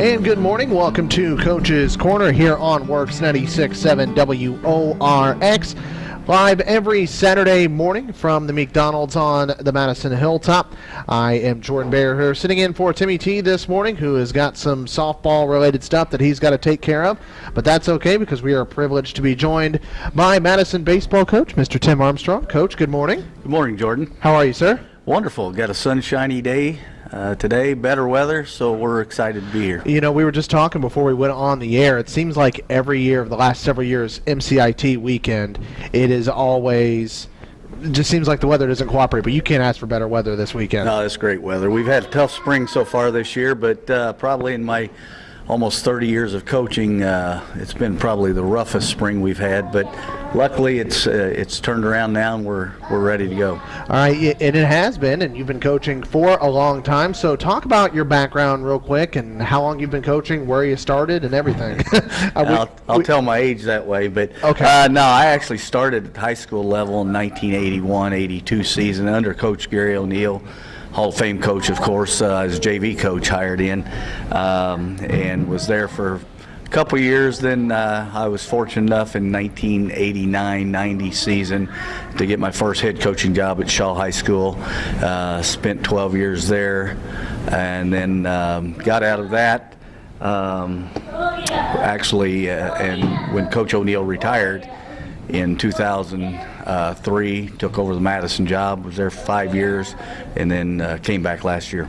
And good morning. Welcome to Coach's Corner here on Works 96.7 WORX. Live every Saturday morning from the McDonald's on the Madison Hilltop. I am Jordan Bear here, sitting in for Timmy T this morning, who has got some softball related stuff that he's got to take care of. But that's okay because we are privileged to be joined by Madison baseball coach, Mr. Tim Armstrong. Coach, good morning. Good morning, Jordan. How are you, sir? Wonderful. Got a sunshiny day uh, today, better weather, so we're excited to be here. You know, we were just talking before we went on the air. It seems like every year of the last several years, MCIT weekend, it is always. Just seems like the weather doesn't cooperate, but you can't ask for better weather this weekend. No, it's great weather. We've had a tough spring so far this year, but uh, probably in my almost 30 years of coaching, uh, it's been probably the roughest spring we've had. But luckily, it's uh, it's turned around now, and we're we're ready to go. All right, and it has been, and you've been coaching for a long time. So talk about your background real quick and how long you've been coaching, where you started, and everything. I'll, I'll we, tell my age that way, but okay. Uh, no, I actually started at high school level in 1981-82 season under Coach Gary O'Neill. Hall of Fame coach, of course, uh, as JV coach hired in, um, and was there for a couple years. Then uh, I was fortunate enough in 1989-90 season to get my first head coaching job at Shawe High School. Uh, spent 12 years there, and then um, got out of that. Um, actually, uh, and when Coach O'Neill retired in 2000 uh, three, took over the Madison job, was there five years, and then uh, came back last year.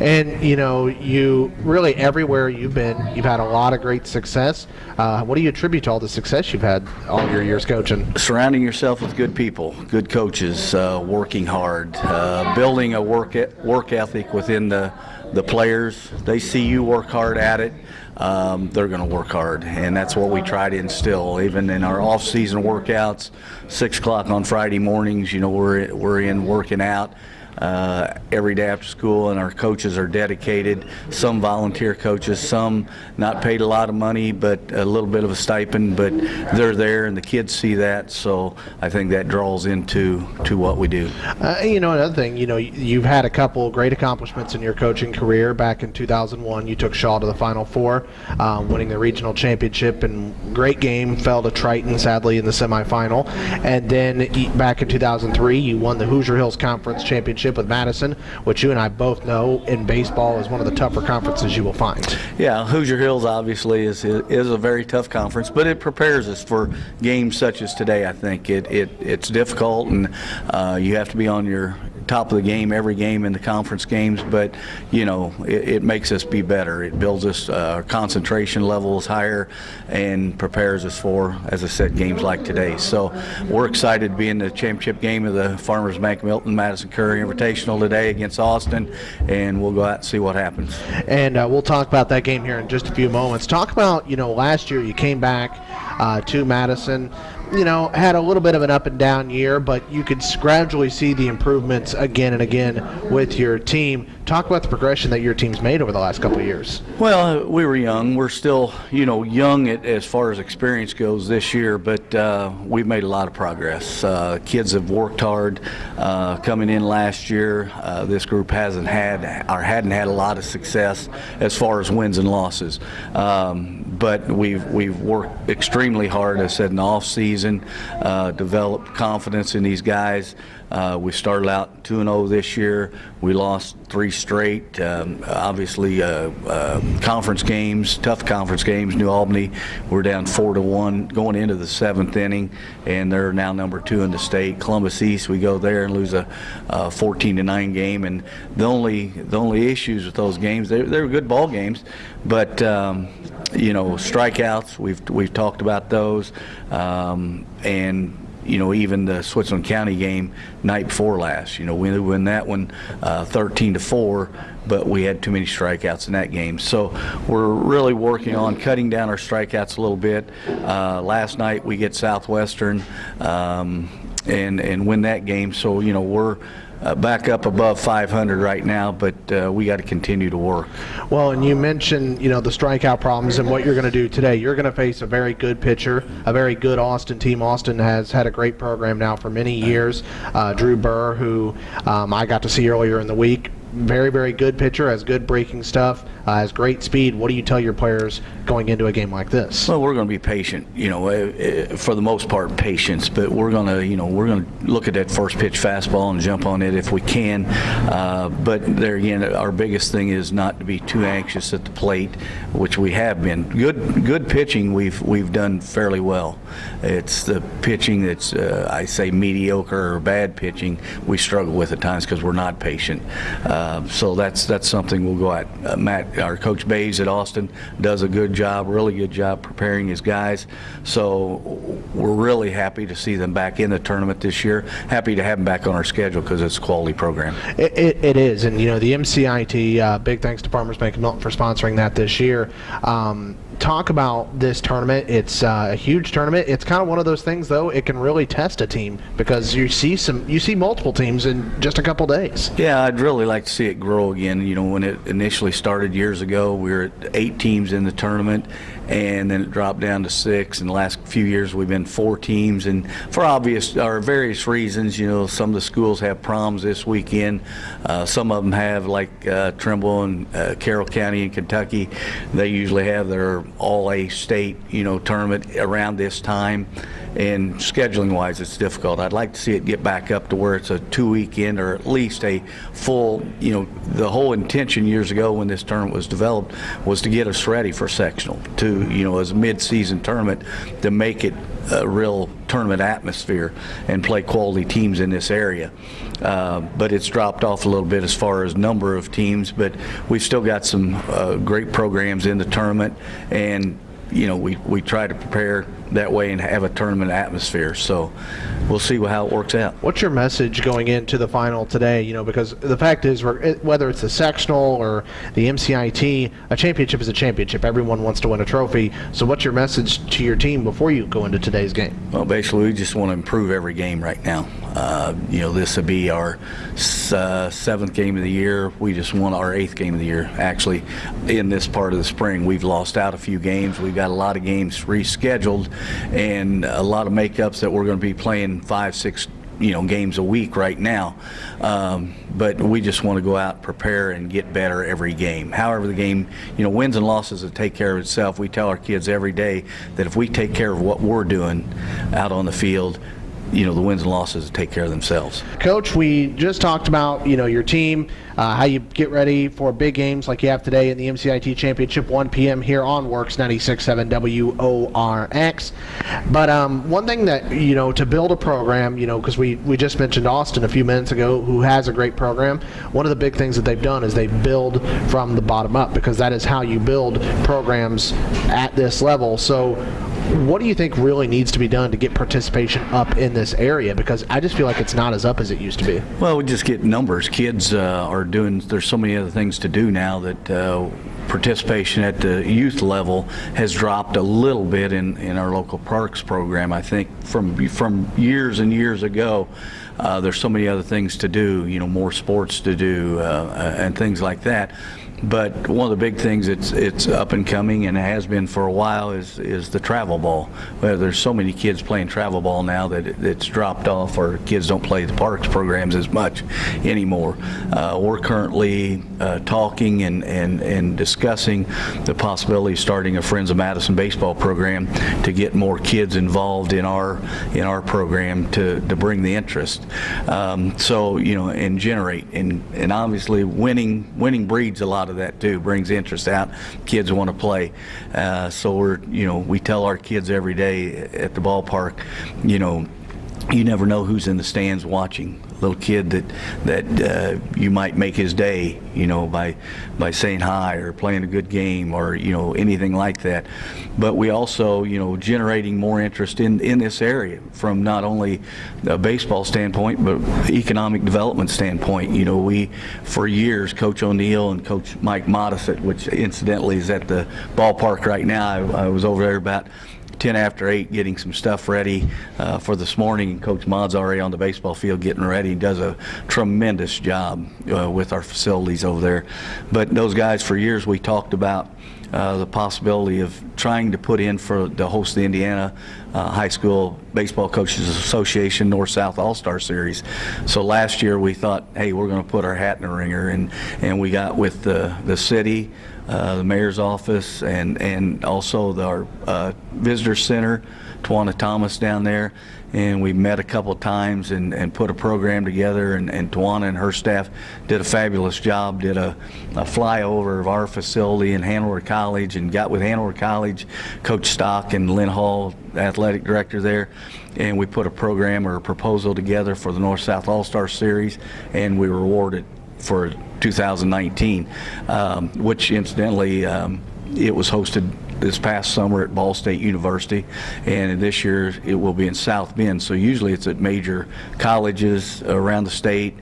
And you know, you really everywhere you've been, you've had a lot of great success. Uh, what do you attribute to all the success you've had all your years coaching? Surrounding yourself with good people, good coaches, uh, working hard, uh, building a work e work ethic within the the players. They see you work hard at it um, they're going to work hard, and that's what we try to instill. Even in our off-season workouts, six o'clock on Friday mornings, you know, we're we're in working out uh, every day after school, and our coaches are dedicated. Some volunteer coaches, some not paid a lot of money, but a little bit of a stipend, but they're there, and the kids see that. So I think that draws into to what we do. Uh, you know, another thing, you know, you've had a couple great accomplishments in your coaching career. Back in 2001, you took Shawe to the Final Four, um, winning the regional championship, and great game. Fell to Triton, sadly, in the semifinal, and then back in 2003, you won the Hoosier Hills Conference Championship with Madison, which you and I both know in baseball is one of the tougher conferences you will find. Yeah, Hoosier Hills obviously is is a very tough conference, but it prepares us for games such as today. I think it, it it's difficult, and uh, you have to be on your top of the game every game in the conference games, but you know it, it makes us be better. It builds us uh, concentration levels higher and prepares us for, as I said, games like today. So we're excited to be in the championship game of the Farmers Bank Milton Madison Curry Invitational today against Austin, and we'll go out and see what happens. And uh, we'll talk about that game here in just a few moments. Talk about you know last year you came back uh, to Madison you know, had a little bit of an up and down year, but you could gradually see the improvements again and again with your team. Talk about the progression that your team's made over the last couple of years. Well, we were young. We're still, you know, young as far as experience goes this year, but uh, we've made a lot of progress. Uh, kids have worked hard uh, coming in last year. Uh, this group hasn't had or hadn't had a lot of success as far as wins and losses. Um, but we've we've worked extremely hard. I said in the off season, uh, developed confidence in these guys. Uh, we started out two and zero this year. We lost three straight. Um, obviously, uh, uh, conference games, tough conference games. New Albany, we're down four to one going into the seventh inning, and they're now number two in the state. Columbus East, we go there and lose a, a 14 to nine game, and the only the only issues with those games, they they were good ball games, but. Um, you know, strikeouts. We've we've talked about those, um, and you know, even the Switzerland County game night before last. You know, we win that one uh, 13 to four, but we had too many strikeouts in that game. So we're really working on cutting down our strikeouts a little bit. Uh, last night we get Southwestern um, and and win that game. So you know we're uh, back up above 500 right now, but uh, we got to continue to work. Well, and you mentioned you know the strikeout problems and what you're going to do today. You're going to face a very good pitcher, a very good Austin team. Austin has had a great program now for many years. Uh, Drew Burr, who um, I got to see earlier in the week, very, very good pitcher, has good breaking stuff. Uh, has great speed. What do you tell your players going into a game like this? Well, we're going to be patient, you know, uh, uh, for the most part, patience. But we're going to, you know, we're going to look at that first pitch fastball and jump on it if we can. Uh, but there again, our biggest thing is not to be too anxious at the plate, which we have been. Good, good pitching, we've we've done fairly well. It's the pitching that's, uh, I say, mediocre or bad pitching we struggle with at times because we're not patient. Uh, so that's that's something we'll go at. Uh, Matt, our coach Bays at Austin, does a good job, really good job preparing his guys. So we're really happy to see them back in the tournament this year. Happy to have them back on our schedule because it's a quality program. It, it, it is, and you know the MCIT. Uh, big thanks to Farmers Bank Milton for sponsoring that this year. Um, talk about this tournament. It's uh, a huge tournament. It's kind of one of those things, though. It can really test a team because you see some, you see multiple teams in just a couple days. Yeah, I'd really like to see it grow again. You know, when it initially started years ago, we were at eight teams in the tournament, and then it dropped down to six. In the last few years, we've been four teams, and for obvious or various reasons, you know, some of the schools have proms this weekend. Uh, some of them have, like uh, Trimble and uh, Carroll County in Kentucky. They usually have their all-A state, you know, tournament around this time. And scheduling-wise, it's difficult. I'd like to see it get back up to where it's a two-weekend or at least a full. You know, the whole intention years ago when this tournament was developed was to get us ready for sectional, to you know, as a mid-season tournament, to make it a real tournament atmosphere and play quality teams in this area. Uh, but it's dropped off a little bit as far as number of teams, but we've still got some uh, great programs in the tournament and you know, we, we try to prepare that way and have a tournament atmosphere. So we'll see how it works out. What's your message going into the final today? You know, because the fact is, whether it's the sectional or the MCIT, a championship is a championship. Everyone wants to win a trophy. So what's your message to your team before you go into today's game? Well, basically, we just want to improve every game right now. Uh, you know, this will be our uh, seventh game of the year. We just won our eighth game of the year. Actually, in this part of the spring, we've lost out a few games. We've got a lot of games rescheduled and a lot of makeups that we're going to be playing five, six you know games a week right now um, but we just want to go out prepare and get better every game however the game you know wins and losses will take care of itself we tell our kids every day that if we take care of what we're doing out on the field you know the wins and losses take care of themselves. Coach, we just talked about you know your team, uh, how you get ready for big games like you have today in the MCIT Championship, 1 p.m. here on Works 96.7 WORX. But um, one thing that you know to build a program, you know, because we we just mentioned Austin a few minutes ago, who has a great program. One of the big things that they've done is they build from the bottom up because that is how you build programs at this level. So what do you think really needs to be done to get participation up in this area? Because I just feel like it's not as up as it used to be. Well, we just get numbers. Kids uh, are doing, there's so many other things to do now that uh, participation at the youth level has dropped a little bit in, in our local parks program. I think from, from years and years ago, uh, there's so many other things to do, you know, more sports to do uh, uh, and things like that. But one of the big things it's it's up and coming and has been for a while is is the travel ball. Well, there's so many kids playing travel ball now that it, it's dropped off, or kids don't play the parks programs as much anymore. Uh, we're currently uh, talking and, and and discussing the possibility of starting a Friends of Madison baseball program to get more kids involved in our in our program to to bring the interest. Um, so you know and generate and and obviously winning winning breeds a lot of of that too. Brings interest out. Kids want to play. Uh, so we're, you know, we tell our kids every day at the ballpark, you know, you never know who's in the stands watching little kid that that uh, you might make his day, you know, by by saying hi or playing a good game or you know anything like that. But we also, you know, generating more interest in in this area from not only a baseball standpoint but economic development standpoint. You know, we for years, Coach O'Neill and Coach Mike Modisett, which incidentally is at the ballpark right now. I, I was over there about 10 after 8 getting some stuff ready uh, for this morning. Coach Mod's already on the baseball field getting ready. He does a tremendous job uh, with our facilities over there. But those guys, for years, we talked about uh, the possibility of trying to put in for the host the Indiana uh, High School Baseball Coaches Association North-South All-Star Series. So last year we thought, hey, we're going to put our hat in the ringer, and and we got with the the city, uh, the mayor's office, and, and also the, our uh, visitor center, Tawana Thomas down there. And we met a couple times and, and put a program together, and, and Tawana and her staff did a fabulous job, did a, a flyover of our facility in Hanover College, and got with Hanover College, Coach Stock and Lynn Hall, athletic director there, and we put a program or a proposal together for the North-South All-Star Series, and we were awarded for 2019, um, which incidentally, um, it was hosted this past summer at Ball State University, and this year it will be in South Bend. So usually it's at major colleges around the state,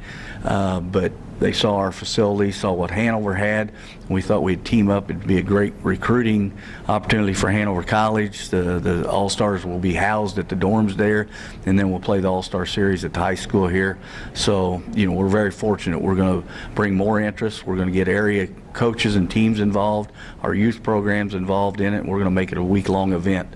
uh, but they saw our facility, saw what Hanover had, we thought we'd team up. It'd be a great recruiting opportunity for Hanover College. The, the All-Stars will be housed at the dorms there, and then we'll play the All-Star Series at the high school here. So, you know, we're very fortunate. We're going to bring more interest. We're going to get area coaches and teams involved, our youth programs involved in it. We're going to make it a week-long event.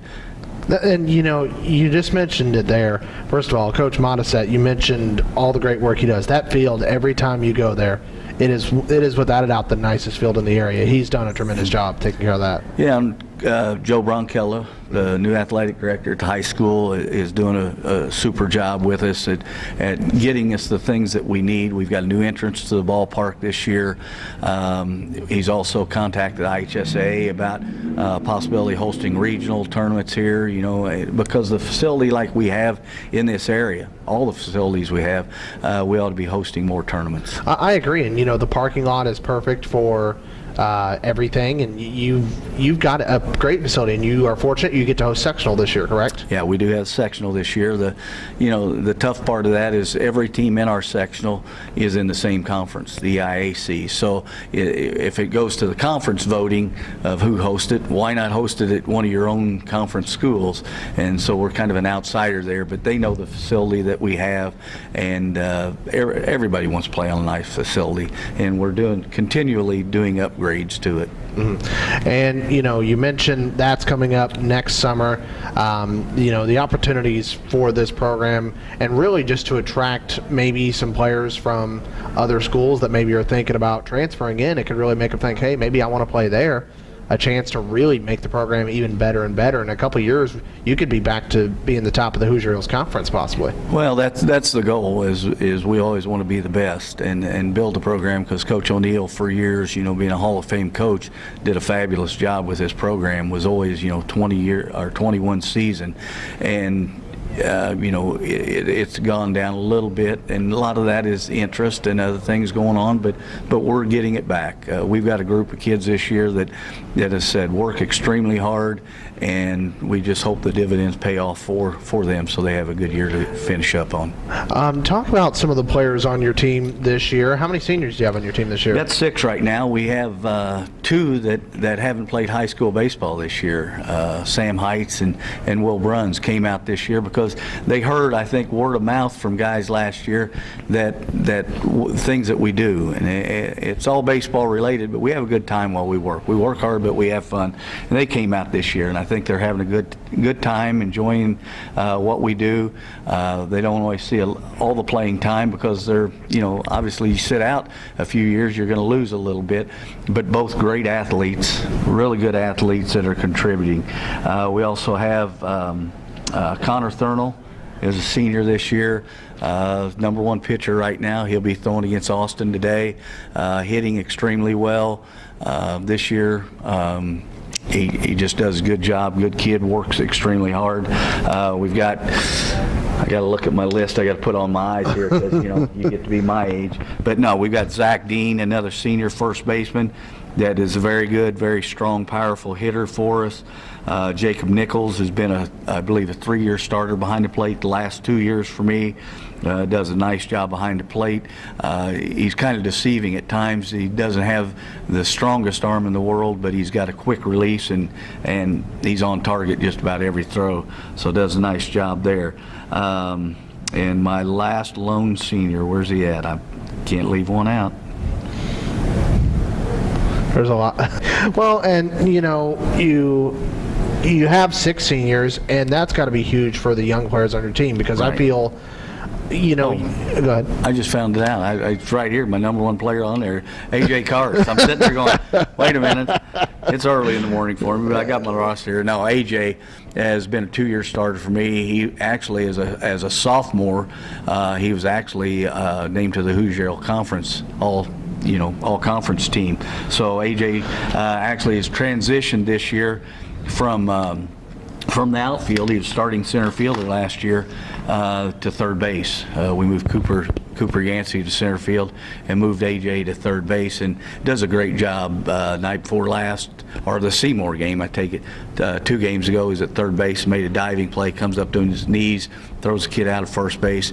And you know, you just mentioned it there. First of all, Coach Modisette, you mentioned all the great work he does. That field, every time you go there, it is it is without a doubt the nicest field in the area. He's done a tremendous job taking care of that. Yeah, and uh, Joe Bronkella, the new athletic director at the high school, is doing a, a, super job with us at, at getting us the things that we need. We've got a new entrance to the ballpark this year. Um, he's also contacted IHSA about uh, possibility hosting regional tournaments here, you know, eh, because the facility like we have in this area, all the facilities we have, uh, we ought to be hosting more tournaments. I, I agree, and you know, the parking lot is perfect for uh, everything, and you've you've got a great facility, and you are fortunate you get to host sectional this year, correct? Yeah, we do have sectional this year. The, you know, the tough part of that is every team in our sectional is in the same conference, the IAC. So if it goes to the conference voting of who hosts it, why not host it at one of your own conference schools? And so we're kind of an outsider there, but they know the facility that we have, and uh, everybody wants to play on a nice facility, and we're doing continually doing upgrades upgrades to it. Mm-hmm. And you know, you mentioned that's coming up next summer. Um, you know, the opportunities for this program, and really just to attract maybe some players from other schools that maybe are thinking about transferring in. It could really make them think, hey, maybe I want to play there a chance to really make the program even better and better. In a couple years, you could be back to being the top of the Hoosier Hills Conference, possibly. Well, that's that's the goal. Is is we always want to be the best and and build the program because Coach O'Neill, for years, you know, being a Hall of Fame coach, did a fabulous job with this program. Was always you know 20 year or 21 season, and uh, you know, it, it's gone down a little bit, and a lot of that is interest and other things going on. But but we're getting it back. Uh, we've got a group of kids this year that that has said work extremely hard, and we just hope the dividends pay off for for them, so they have a good year to finish up on. Um, talk about some of the players on your team this year. How many seniors do you have on your team this year? That's six right now. We have uh, two that that haven't played high school baseball this year. Uh, Sam Heights and and Will Bruns came out this year because they heard, I think, word of mouth from guys last year that that things that we do, and it, it's all baseball related. But we have a good time while we work. We work hard, but we have fun. And they came out this year, and I think they're having a good good time, enjoying uh, what we do. Uh, they don't always see a, all the playing time because they're, you know, obviously you sit out a few years, you're going to lose a little bit. But both great athletes, really good athletes that are contributing. Uh, we also have. Um, uh, Connor Thurnell is a senior this year, uh, number one pitcher right now. He'll be throwing against Austin today, uh, hitting extremely well uh, this year. Um, he, he just does a good job. Good kid, works extremely hard. Uh, we've got I got to look at my list. I got to put on my eyes here because you know you get to be my age. But no, we've got Zach Dean, another senior first baseman that is a very good, very strong, powerful hitter for us. Uh, Jacob Nichols has been a, I believe, a three-year starter behind the plate the last two years for me. Uh, does a nice job behind the plate. Uh, he's kind of deceiving at times. He doesn't have the strongest arm in the world, but he's got a quick release and and he's on target just about every throw. So does a nice job there. Um, and my last lone senior, where's he at? I can't leave one out. There's a lot. well, and you know, you you have six seniors, and that's got to be huge for the young players on your team because right. I feel you know, Oh. go ahead. I just found it out. I, I, it's right here, my number one player on there, AJ Cars. I'm sitting there going, wait a minute. It's early in the morning for me, but I got my roster here. No, AJ has been a two-year starter for me. He actually, as a as a sophomore, uh, he was actually uh, named to the Hoosier Conference All you know All Conference team. So AJ uh, actually has transitioned this year from. Um, from the outfield, he was starting center fielder last year uh, to third base. Uh, we moved Cooper Cooper Yancey to center field and moved AJ to third base and does a great job. Uh, night before last, or the Seymour game, I take it, uh, two games ago, he's at third base, made a diving play, comes up to his knees, throws the kid out of first base.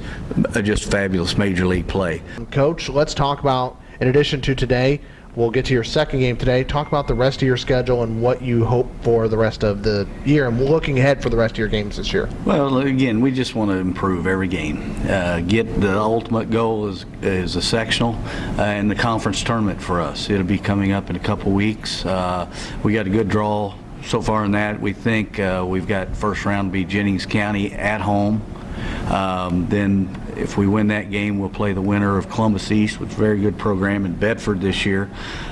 Uh, Just fabulous major league play. Coach, let's talk about, in addition to today, we'll get to your second game today. Talk about the rest of your schedule and what you hope for the rest of the year and looking ahead for the rest of your games this year. Well, again, we just want to improve every game. Uh, get the ultimate goal is is a sectional uh, and the conference tournament for us. It'll be coming up in a couple weeks. Uh, we got a good draw so far in that. We think uh, we've got first round be Jennings County at home. Um, then if we win that game, we'll play the winner of Columbus East, which is a very good program in Bedford this year.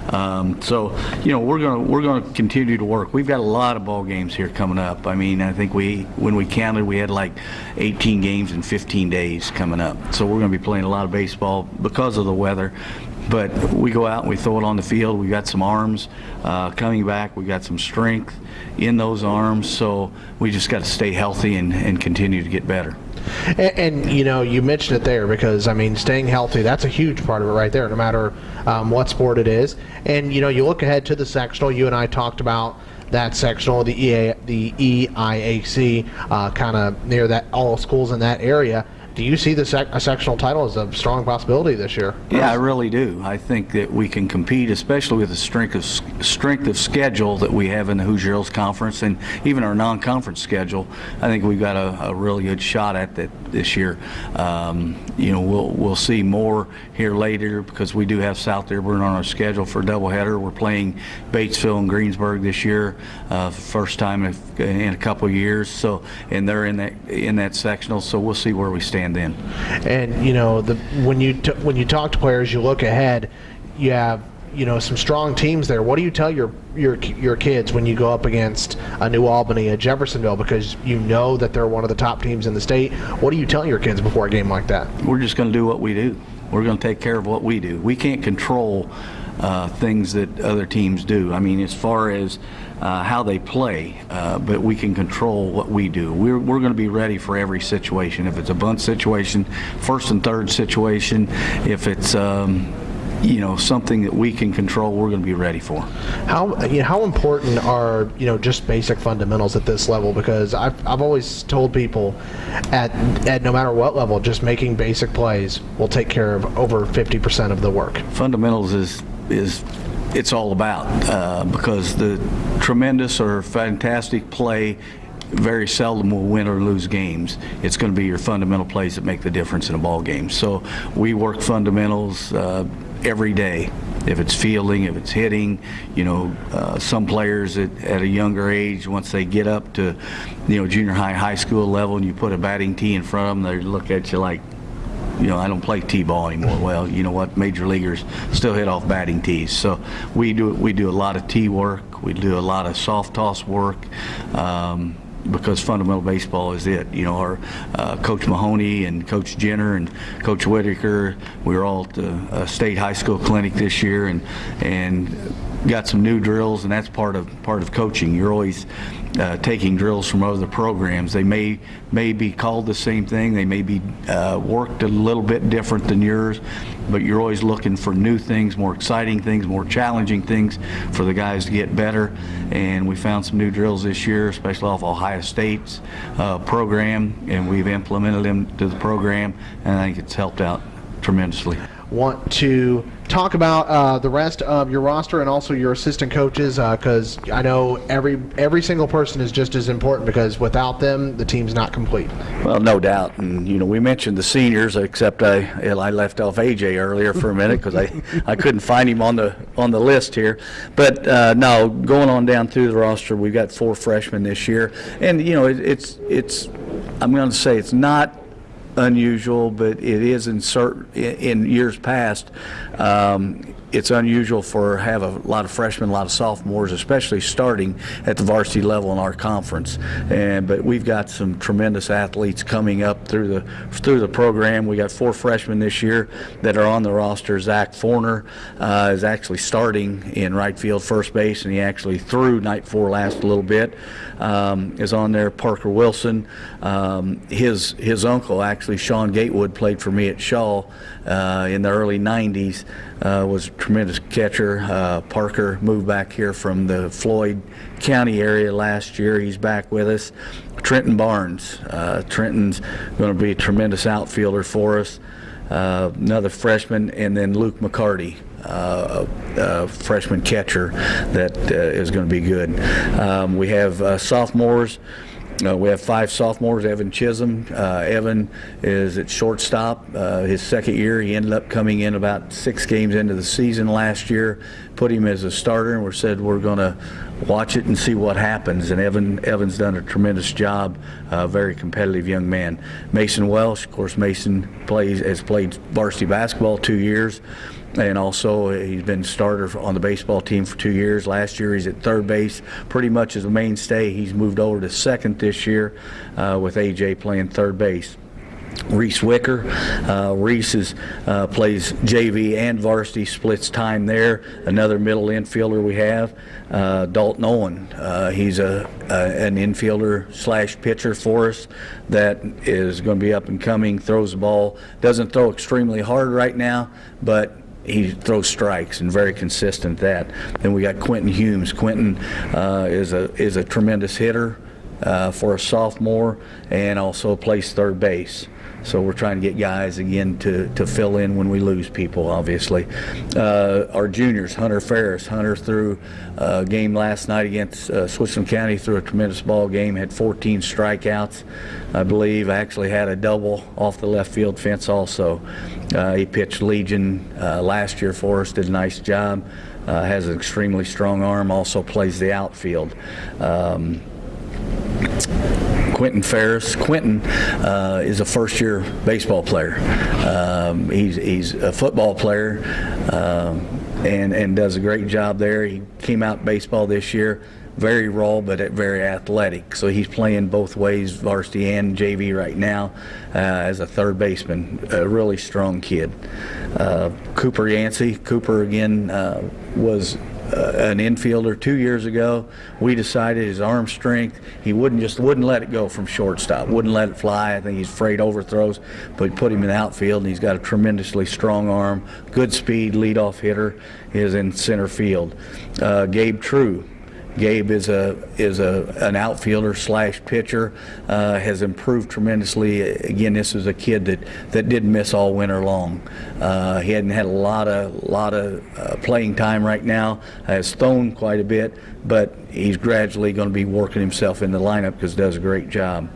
Um, so, you know, we're going to we're going to continue to work. We've got a lot of ball games here coming up. I mean, I think we when we counted, we had like 18 games in 15 days coming up. So we're going to be playing a lot of baseball because of the weather. But we go out and we throw it on the field. We've got some arms uh, coming back. We've got some strength in those arms. So we just got to stay healthy and, and continue to get better. And, and, you know, you mentioned it there because I mean, staying healthy, that's a huge part of it right there, no matter um, what sport it is. And, you know, you look ahead to the sectional, you and I talked about that sectional, the, EA, the EIAC, uh, kind of near that, all schools in that area. Do you see the sec- sectional title as a strong possibility this year? Yeah, I really do. I think that we can compete, especially with the strength of strength of schedule that we have in the Hoosier Hills Conference and even our non-conference schedule. I think we've got a, a really good shot at that this year. Um, you know, we'll we'll see more here later because we do have South Dearborn on our schedule for a doubleheader. We're playing Batesville and Greensburg this year, uh, first time in, a couple years. So, and they're in that in that sectional. So we'll see where we stand then. And you know, the when you t- when you talk to players, you look ahead. You have you know some strong teams there. What do you tell your your your kids when you go up against a New Albany, a Jeffersonville, because you know that they're one of the top teams in the state? What do you tell your kids before a game like that? We're just going to do what we do. We're going to take care of what we do. We can't control uh, things that other teams do. I mean, as far as uh, how they play, uh, but we can control what we do. We're, we're going to be ready for every situation. If it's a bunt situation, first and third situation, if it's um, you know something that we can control, we're going to be ready for. How you know, how important are you know just basic fundamentals at this level? Because I've, I've always told people at at no matter what level, just making basic plays will take care of over 50% of the work. Fundamentals is is it's all about uh, because the tremendous or fantastic play very seldom will win or lose games. It's going to be your fundamental plays that make the difference in a ball game. So we work fundamentals uh, every day. If it's fielding, if it's hitting, you know, uh, some players at, at, a younger age, once they get up to, you know, junior high, high school level, and you put a batting tee in front of them, they look at you like, you know, I don't play t-ball anymore. Well, you know what? Major leaguers still hit off batting tees. So we do we do a lot of tee work. We do a lot of soft toss work. Um, because fundamental baseball is it. You know, our uh, Coach Mahoney and Coach Jenner and Coach Whitaker, we were all at the uh, state high school clinic this year and and got some new drills, and that's part of part of coaching. You're always uh, taking drills from other programs. They may may be called the same thing. They may be uh, worked a little bit different than yours, but you're always looking for new things, more exciting things, more challenging things for the guys to get better. And we found some new drills this year, especially off Ohio State's uh, program, and we've implemented them to the program, and I think it's helped out tremendously. Want to talk about uh, the rest of your roster and also your assistant coaches because uh, I know every every single person is just as important because without them the team's not complete. Well, no doubt, and you know we mentioned the seniors, except I I left off AJ earlier for a minute because I I couldn't find him on the on the list here, but uh, no, going on down through the roster, we've got four freshmen this year, and you know it, it's it's I'm going to say it's not unusual, but it is in certain, in years past, um, it's unusual for have a lot of freshmen, a lot of sophomores, especially starting at the varsity level in our conference. And but we've got some tremendous athletes coming up through the through the program. We got four freshmen this year that are on the roster. Zach Forner uh, is actually starting in right field, first base, and he actually threw night four last a little bit. Um, is on there. Parker Wilson, um, his his uncle actually Sean Gatewood played for me at Shawe uh, in the early '90s. Uh, was tremendous catcher. Uh, Parker moved back here from the Floyd County area last year. He's back with us. Trenton Barnes. Uh, Trenton's going to be a tremendous outfielder for us. Uh, another freshman, and then Luke McCarty. Uh, freshman catcher that uh, is going to be good. Um, we have uh, sophomores. Uh, we have five sophomores. Evan Chisholm. Uh, Evan is at shortstop. Uh, his second year, he ended up coming in about six games into the season last year. Put him as a starter, and we said we're going to watch it and see what happens. And Evan Evan's done a tremendous job. very competitive young man. Mason Welsh, of course, Mason plays has played varsity basketball two years and also he's been starter on the baseball team for two years. Last year he's at third base, pretty much as a mainstay. He's moved over to second this year uh, with AJ playing third base. Reese Wicker. Uh, Reese is, uh, plays JV and varsity, splits time there. Another middle infielder we have, uh, Dalton Owen. Uh, he's a, a, an infielder slash pitcher for us that is going to be up and coming. Throws the ball, doesn't throw extremely hard right now, but he throws strikes and very consistent at that. Then we got Quentin Humes. Quentin uh, is a is a tremendous hitter uh, for a sophomore and also plays third base. So we're trying to get guys again to, to fill in when we lose people, obviously. Uh, our juniors, Hunter Ferris. Hunter threw a game last night against uh, Switzerland County, threw a tremendous ball game, had 14 strikeouts, I believe. Actually had a double off the left field fence also. Uh, he pitched Legion uh, last year for us, did a nice job. Uh, has an extremely strong arm, also plays the outfield. Um, Quentin Ferris. Quentin uh, is a first-year baseball player. Um, he's, he's a football player um, and, and does a great job there. He came out baseball this year very raw but very athletic. So he's playing both ways, varsity and JV right now uh, as a third baseman. A really strong kid. Uh, Cooper Yancey. Cooper again uh, was uh, an infielder two years ago. We decided his arm strength, he wouldn't just wouldn't let it go from shortstop, wouldn't let it fly. I think he's afraid overthrows, but put him in the outfield, and he's got a tremendously strong arm, good speed, leadoff hitter, is in center field. Uh, Gabe True, Gabe is a is a an outfielder slash pitcher. Uh, has improved tremendously. Again, this is a kid that that didn't miss all winter long. Uh, he hadn't had a lot of lot of uh, playing time right now. Has thrown quite a bit, but he's gradually going to be working himself in the lineup because does a great job.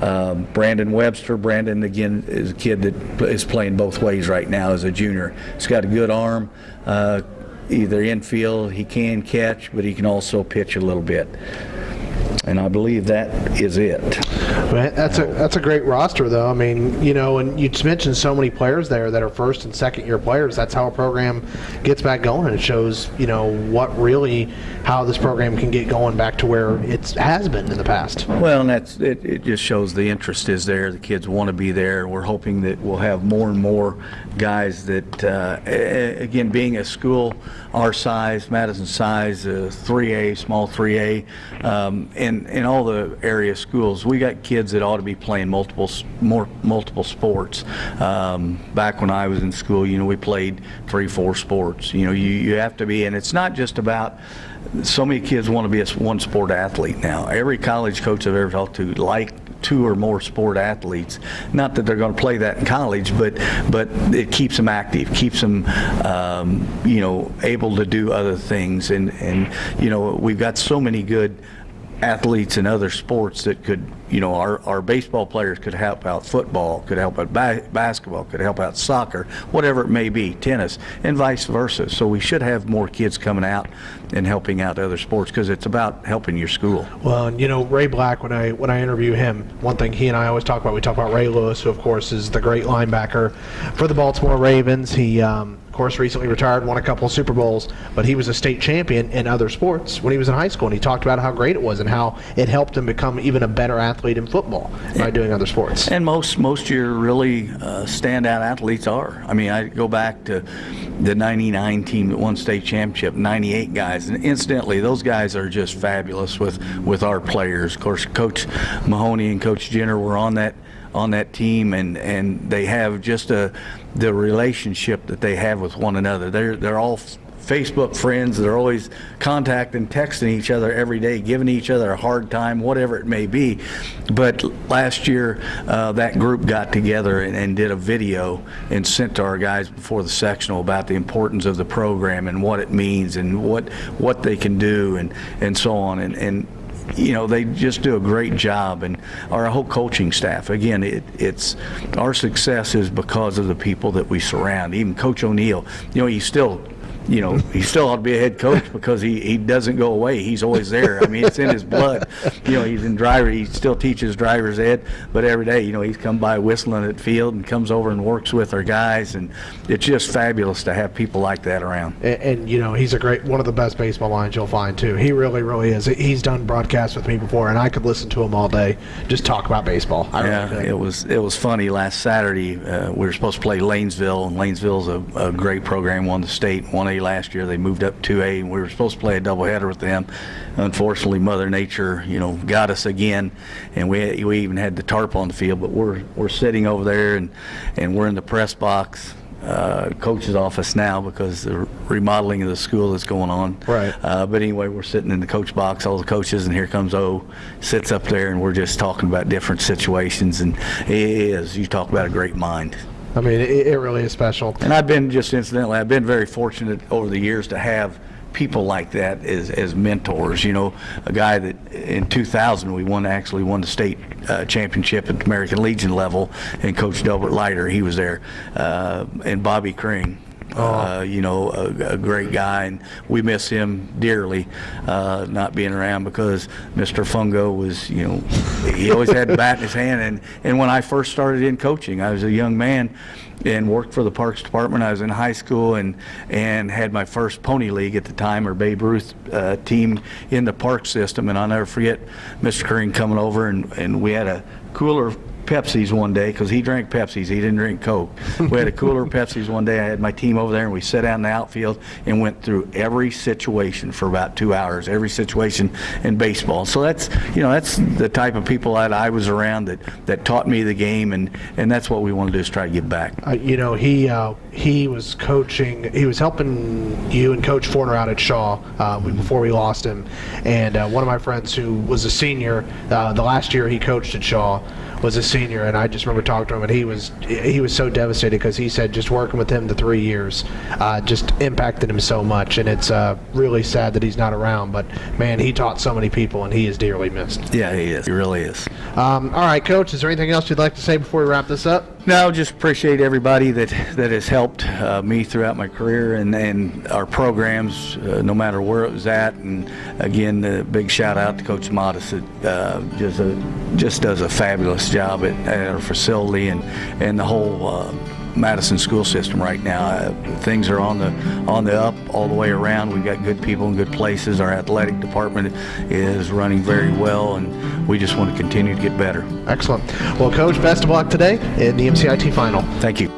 Um, Brandon Webster. Brandon, again, is a kid that is playing both ways right now as a junior. He's got a good arm, uh, either infield, he can catch, but he can also pitch a little bit. And I believe that is it. That's a that's a great roster, though. I mean, you know, and you mentioned so many players there that are first and second year players. That's how a program gets back going. And it shows, you know, what really how this program can get going back to where it has been in the past. Well, and that's it. It just shows the interest is there. The kids want to be there. We're hoping that we'll have more and more guys that, uh, again, being a school our size, Madison size, uh, 3A, small 3A, um, in, in all the area schools, we got kids that ought to be playing multiple more multiple sports. Um, back when I was in school, you know, we played three, four sports. You know, you, you have to be, and it's not just about so many kids want to be a one sport athlete now. Every college coach I've ever talked to like two or more sport athletes. Not that they're going to play that in college, but but it keeps them active, keeps them um, you know able to do other things. And and you know we've got so many good athletes in other sports that could, you know, our, our baseball players could help out football, could help out ba- basketball, could help out soccer, whatever it may be, tennis, and vice versa. So we should have more kids coming out and helping out other sports because it's about helping your school. Well, you know Ray Black. When I when I interview him, one thing he and I always talk about. We talk about Ray Lewis, who of course is the great linebacker for the Baltimore Ravens. He um, course recently retired, won a couple of Super Bowls, but he was a state champion in other sports when he was in high school, and he talked about how great it was and how it helped him become even a better athlete in football by doing other sports. And most most your really uh, standout athletes are. I mean, I go back to the '99 team that won state championship, '98 guys, and incidentally, those guys are just fabulous with with our players. Of course, Coach Mahoney and Coach Jenner were on that on that team, and and they have just a the relationship that they have with one another. They're they're all Facebook friends. They're always contacting, texting each other every day, giving each other a hard time, whatever it may be. But last year, uh, that group got together and, and, did a video and sent to our guys before the sectional about the importance of the program and what it means and what what they can do and and so on. And and you know they just do a great job and our whole coaching staff. Again it, it's our success is because of the people that we surround. Even coach o'neill you know he's still you know, he still ought to be a head coach because he, he doesn't go away. He's always there. I mean, it's in his blood. You know, he's in driver. He still teaches driver's ed, but every day, you know, he's come by whistling at field and comes over and works with our guys, and it's just fabulous to have people like that around. And, and you know, he's a great one of the best baseball minds you'll find too. He really, really is. He's done broadcasts with me before, and I could listen to him all day, just talk about baseball. I yeah, really it was it was funny. Last Saturday, uh, we were supposed to play Lanesville, and Lanesville's a, a great program. Won the state, won a last year. They moved up 2A, and we were supposed to play a doubleheader with them. Unfortunately, Mother Nature, you know, got us again, and we we even had the tarp on the field. But we're we're sitting over there, and and we're in the press box. Uh, coach's office now because the remodeling of the school is going on. Right. Uh, but anyway, we're sitting in the coach box, all the coaches, and here comes O, sits up there, and we're just talking about different situations. And it is, you talk about a great mind. I mean, it, it really is special. And I've been just incidentally, I've been very fortunate over the years to have people like that as, as mentors. You know, a guy that in 2000 we won actually won the state uh, championship at the American Legion level, and Coach Delbert Leiter, he was there, uh, and Bobby Kring. Uh, you know, a, a, great guy, and we miss him dearly, uh, not being around because Mr. Fungo was, you know, he always had a bat in his hand. And, and when I first started in coaching, I was a young man and worked for the Parks Department. I was in high school and and had my first pony league at the time, or Babe Ruth uh, team in the park system. And I'll never forget Mr. Curran coming over, and, and we had a cooler Pepsis one day because he drank Pepsis. He didn't drink Coke. We had a cooler of Pepsis one day. I had my team over there, and we sat down in the outfield and went through every situation for about two hours, every situation in baseball. So that's you know that's the type of people that I was around that that taught me the game, and and that's what we want to do is try to give back. Uh, you know, he uh, he was coaching. He was helping you and Coach Forner out at Shawe uh, before we lost him, and uh, one of my friends who was a senior uh, the last year he coached at Shawe was a senior, and I just remember talking to him, and he was he was so devastated because he said just working with him the three years uh, just impacted him so much, and it's uh, really sad that he's not around. But man, he taught so many people, and he is dearly missed. Yeah, he is. He really is. Um, all right, Coach. Is there anything else you'd like to say before we wrap this up? No, just appreciate everybody that that has helped uh, me throughout my career and and our programs, uh, no matter where it was at. And again, a big shout out to Coach Modisett uh, just a, just does a fabulous job at, at our facility and and the whole. Madison school system right now. Uh, things are on the on the up all the way around. We've got good people in good places. Our athletic department is running very well, and we just want to continue to get better. Excellent. Well, Coach, best of luck today in the MCIT final. Thank you.